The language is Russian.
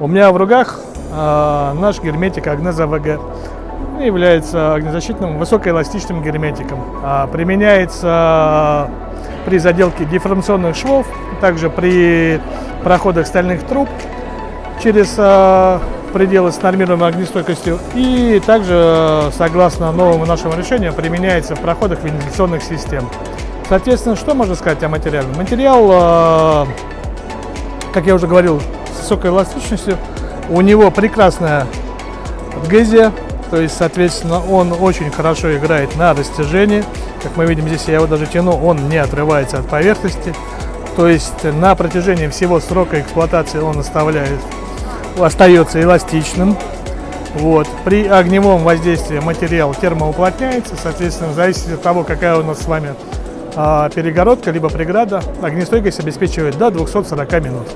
У меня в руках э, наш герметик Агнеза ВГ. Является огнезащитным высокоэластичным герметиком. А, применяется при заделке дифференционных швов, также при проходах стальных труб через э, пределы с нормируемой огнестойкостью. И также, согласно новому нашему решению, применяется в проходах вентиляционных систем. Соответственно, что можно сказать о материале? Материал, э, как я уже говорил, высокой эластичностью. У него прекрасная адгезия, то есть, соответственно, он очень хорошо играет на растяжении. Как мы видим здесь, я его даже тяну, он не отрывается от поверхности. То есть на протяжении всего срока эксплуатации он оставляет, остается эластичным. Вот. При огневом воздействии материал термоуплотняется, соответственно, в зависимости от того, какая у нас с вами а, перегородка, либо преграда, огнестойкость обеспечивает до 240 минут.